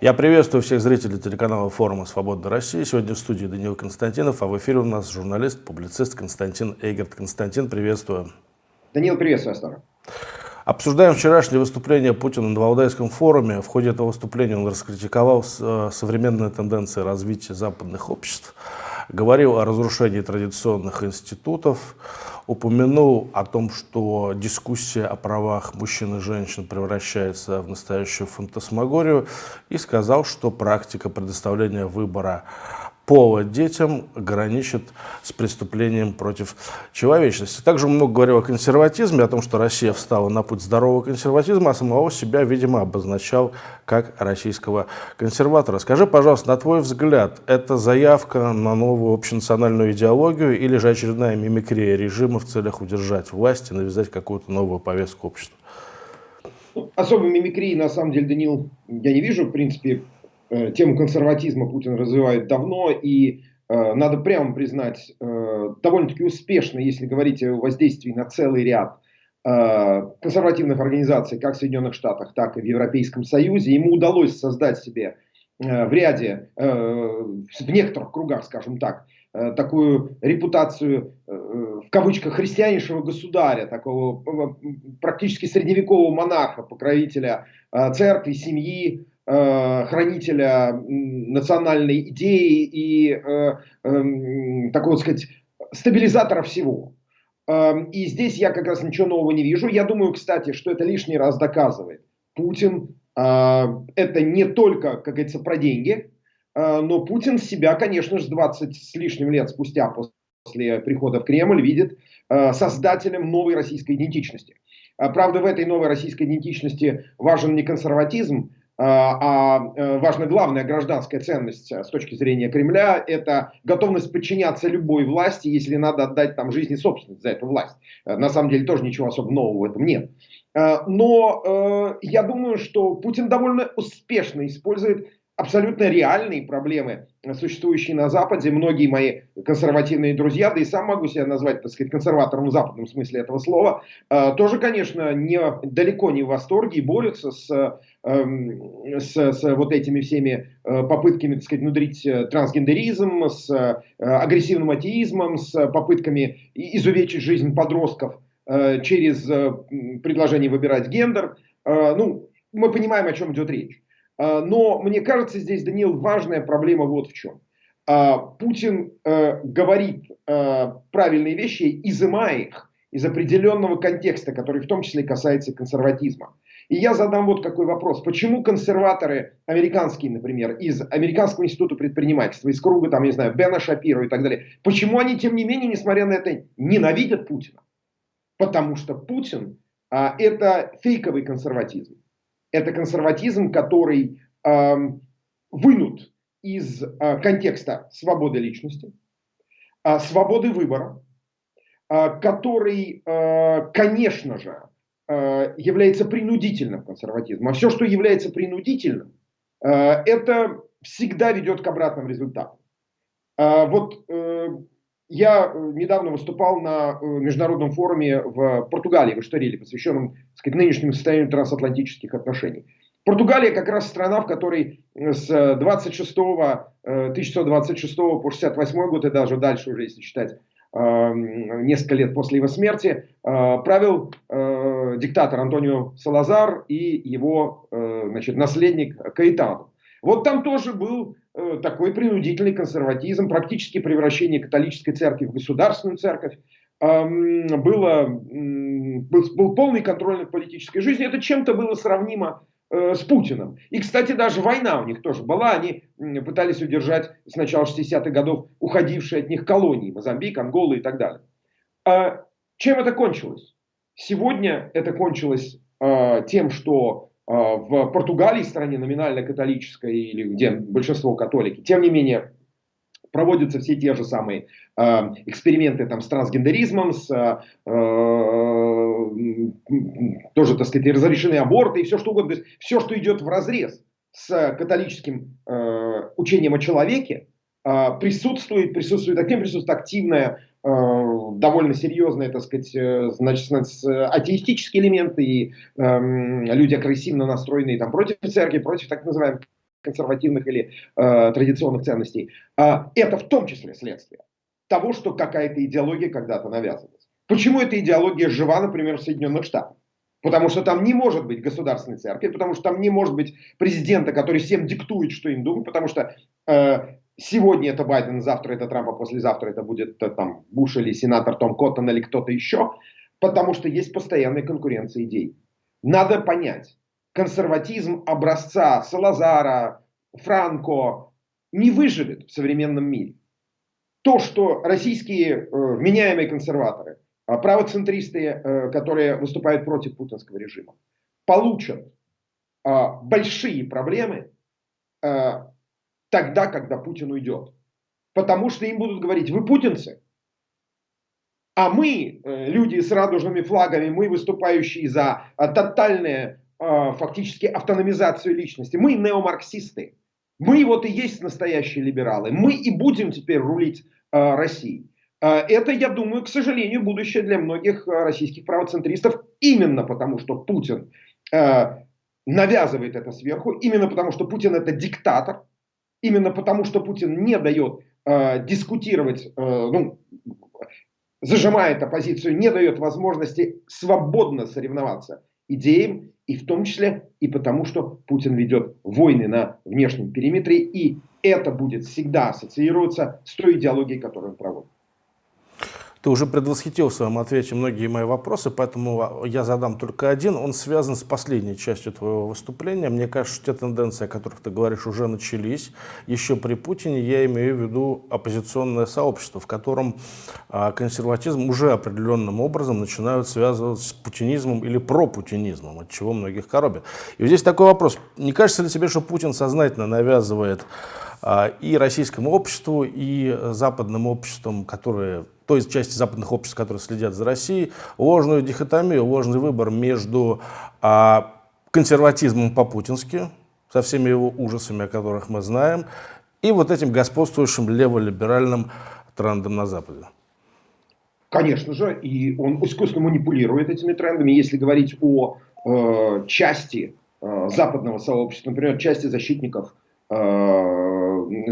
Я приветствую всех зрителей телеканала форума «Свободная Россия». Сегодня в студии Даниил Константинов, а в эфире у нас журналист, публицист Константин Эйгерт. Константин, приветствую. Даниил, приветствую, Астана. Обсуждаем вчерашнее выступление Путина на Валдайском форуме. В ходе этого выступления он раскритиковал э, современные тенденции развития западных обществ, говорил о разрушении традиционных институтов, упомянул о том, что дискуссия о правах мужчин и женщин превращается в настоящую фантасмагорию и сказал, что практика предоставления выбора пола детям граничит с преступлением против человечности. Также много говорил о консерватизме, о том, что Россия встала на путь здорового консерватизма, а самого себя, видимо, обозначал как российского консерватора. Скажи, пожалуйста, на твой взгляд, это заявка на новую общенациональную идеологию или же очередная мимикрия режима в целях удержать власть и навязать какую-то новую повестку обществу? Особой мимикрии, на самом деле, Данил, я не вижу. В принципе, тему консерватизма Путин развивает давно, и э, надо прямо признать, э, довольно-таки успешно, если говорить о воздействии на целый ряд консервативных организаций, как в Соединенных Штатах, так и в Европейском Союзе. Ему удалось создать себе в ряде, в некоторых кругах, скажем так, такую репутацию, в кавычках, христианейшего государя, такого практически средневекового монарха, покровителя церкви, семьи, Э, хранителя национальной идеи и э, э, такого, сказать, стабилизатора всего. Э, и здесь я как раз ничего нового не вижу. Я думаю, кстати, что это лишний раз доказывает. Путин э, это не только, как говорится, про деньги, э, но Путин себя, конечно же, 20 с лишним лет спустя после прихода в Кремль видит э, создателем новой российской идентичности. Правда, в этой новой российской идентичности важен не консерватизм, а, а э, важна главная гражданская ценность э, с точки зрения Кремля – это готовность подчиняться любой власти, если надо отдать там жизнь и собственность за эту власть. Э, на самом деле тоже ничего особо нового в этом нет. Но я думаю, что Путин довольно успешно использует абсолютно реальные проблемы, существующие на Западе. Многие мои консервативные друзья, да и сам могу себя назвать, так сказать, консерватором в западном смысле этого слова, тоже, конечно, не, далеко не в восторге и борются с Эм, с, с вот этими всеми э, попытками, так сказать, внудрить э, трансгендеризм, с э, агрессивным атеизмом, с попытками изувечить жизнь подростков через предложение выбирать гендер. Ну, мы понимаем, о чем идет речь. Но мне кажется, здесь, Даниил, важная проблема вот в чем. Путин говорит правильные вещи, изымая их из определенного контекста, который в том числе касается консерватизма. И я задам вот какой вопрос. Почему консерваторы американские, например, из Американского института предпринимательства, из круга, там, не знаю, Бена Шапира и так далее, почему они, тем не менее, несмотря на это, ненавидят Путина? Потому что Путин а, это фейковый консерватизм. Это консерватизм, который а, вынут из а, контекста свободы личности, а, свободы выбора, а, который, а, конечно же, Э, является принудительным консерватизмом. А все, что является принудительным, э, это всегда ведет к обратным результатам. Э, вот я недавно выступал на международном форуме в Португалии, в Эшториле, посвященном сказать, нынешнему состоянию трансатлантических отношений. Португалия как раз страна, в которой с 26, 1926 по 68 год и даже дальше уже, если считать несколько лет после его смерти, правил диктатор Антонио Салазар и его э, значит, наследник Каэтану. Вот там тоже был э, такой принудительный консерватизм, практически превращение католической церкви в государственную церковь. Было, был, был полный контроль над политической жизнью. Это чем-то было сравнимо э, с Путиным. И, кстати, даже война у них тоже была. Они пытались удержать с начала 60-х годов уходившие от них колонии. Мозамбик, Ангола и так далее. А чем это кончилось? Сегодня это кончилось э, тем, что в Португалии, стране номинально католической, или где большинство католики, тем не менее, проводятся все те же самые э, эксперименты там, с трансгендеризмом, с, э, тоже, так сказать, разрешены аборты и все что угодно. То есть все, что идет в разрез с католическим э, учением о человеке, э, присутствует, присутствует, активно присутствует активная Э, довольно серьезные, так сказать, э, значит, атеистические элементы и э, люди агрессивно настроенные там, против церкви, против так называемых консервативных или э, традиционных ценностей, э, это в том числе следствие того, что какая-то идеология когда-то навязывалась. Почему эта идеология жива, например, в Соединенных Штатах? Потому что там не может быть государственной церкви, потому что там не может быть президента, который всем диктует, что им думать, потому что э, сегодня это Байден, завтра это Трамп, а послезавтра это будет э, там Буш или сенатор Том Коттон или кто-то еще, потому что есть постоянная конкуренция идей. Надо понять, консерватизм образца Салазара, Франко не выживет в современном мире. То, что российские э, вменяемые консерваторы, э, правоцентристы, э, которые выступают против путинского режима, получат э, большие проблемы э, тогда, когда Путин уйдет. Потому что им будут говорить, вы путинцы, а мы, э, люди с радужными флагами, мы выступающие за э, тотальную э, фактически автономизацию личности, мы неомарксисты. Мы вот и есть настоящие либералы. Мы и будем теперь рулить Россией. Это, я думаю, к сожалению, будущее для многих российских правоцентристов, именно потому что Путин навязывает это сверху, именно потому что Путин это диктатор, именно потому что Путин не дает э, дискутировать, э, ну, зажимает оппозицию, не дает возможности свободно соревноваться идеям, и в том числе и потому, что Путин ведет войны на внешнем периметре, и это будет всегда ассоциироваться с той идеологией, которую он проводит. Ты уже предвосхитил в своем ответе многие мои вопросы, поэтому я задам только один. Он связан с последней частью твоего выступления. Мне кажется, те тенденции, о которых ты говоришь, уже начались. Еще при Путине я имею в виду оппозиционное сообщество, в котором а, консерватизм уже определенным образом начинают связывать с путинизмом или пропутинизмом, от чего многих коробит. И здесь такой вопрос. Не кажется ли тебе, что Путин сознательно навязывает а, и российскому обществу, и западным обществам, которые той части западных обществ, которые следят за Россией, ложную дихотомию, ложный выбор между а, консерватизмом по-путински, со всеми его ужасами, о которых мы знаем, и вот этим господствующим леволиберальным трендом на Западе. Конечно же, и он искусственно манипулирует этими трендами. Если говорить о э, части э, западного сообщества, например, части защитников, э,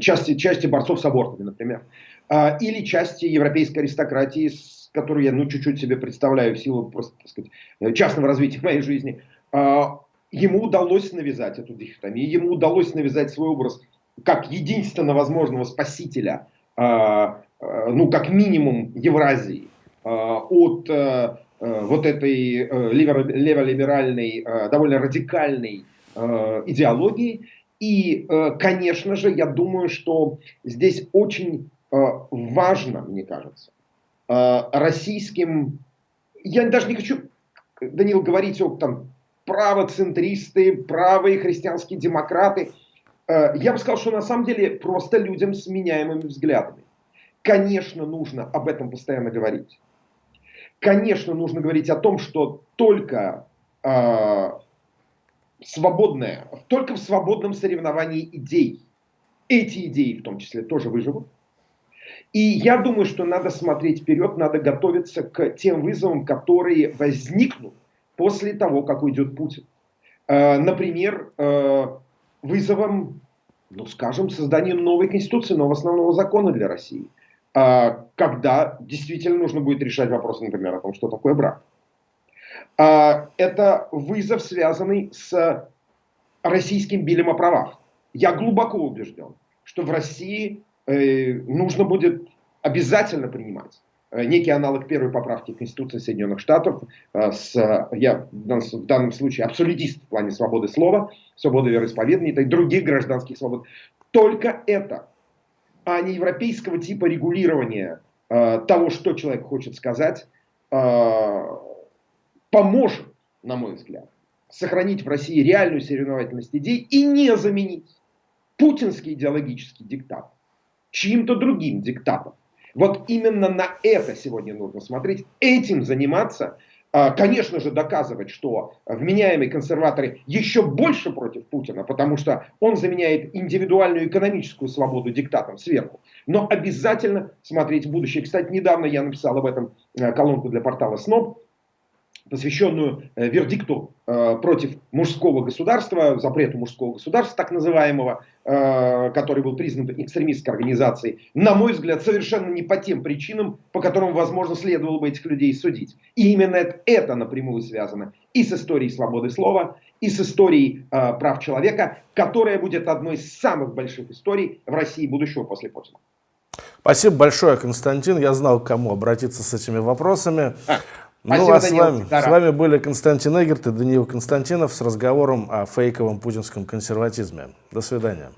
части, части борцов с абортами, например, а, или части европейской аристократии, с которой я ну, чуть-чуть себе представляю в силу просто, так сказать, э, частного развития моей жизни, а, ему удалось навязать эту дихотомию, ему удалось навязать свой образ как единственно возможного спасителя, а, ну, как минимум Евразии, от э, вот этой э, леволиберальной, довольно радикальной идеологии. И, конечно же, я думаю, что здесь очень Э, важно, мне кажется, э, российским... Я даже не хочу, Данил, говорить о там, правоцентристы, правые христианские демократы. Э, я бы сказал, что на самом деле просто людям с меняемыми взглядами. Конечно, нужно об этом постоянно говорить. Конечно, нужно говорить о том, что только э, свободное, только в свободном соревновании идей, эти идеи в том числе тоже выживут. И я думаю, что надо смотреть вперед, надо готовиться к тем вызовам, которые возникнут после того, как уйдет Путин. Э, например, э, вызовом, ну скажем, создания новой конституции, нового основного закона для России. Э, когда действительно нужно будет решать вопросы, например, о том, что такое брак. Это вызов, связанный с российским билем о правах. Я глубоко убежден, что в России Э, нужно будет обязательно принимать э, некий аналог первой поправки Конституции Соединенных Штатов, э, с, я в данном случае абсолютист в плане свободы слова, свободы вероисповедания и других гражданских свобод. Только это, а не европейского типа регулирования того, что человек хочет сказать, поможет, на мой взгляд, сохранить в России реальную соревновательность идей и не заменить путинский идеологический диктат чьим-то другим диктатом. Вот именно на это сегодня нужно смотреть, этим заниматься, а, конечно же, доказывать, что вменяемые консерваторы еще больше против Путина, потому что он заменяет индивидуальную экономическую свободу диктатом сверху. Но обязательно смотреть в будущее. Кстати, недавно я написал об этом э, колонку для портала СНОБ, посвященную э, вердикту э, против мужского государства, запрету мужского государства, так называемого, э, который был признан экстремистской организацией, на мой взгляд, совершенно не по тем причинам, по которым, возможно, следовало бы этих людей судить. И именно это, напрямую связано и с историей свободы слова, и с историей прав человека, которая будет одной из самых больших историй в России будущего после Путина. Спасибо большое, Константин. Я знал, к кому обратиться с этими вопросами. А, ну, спасибо, а с вами, с вами были Константин Эгерт и Даниил Константинов с разговором о фейковом путинском консерватизме. До свидания.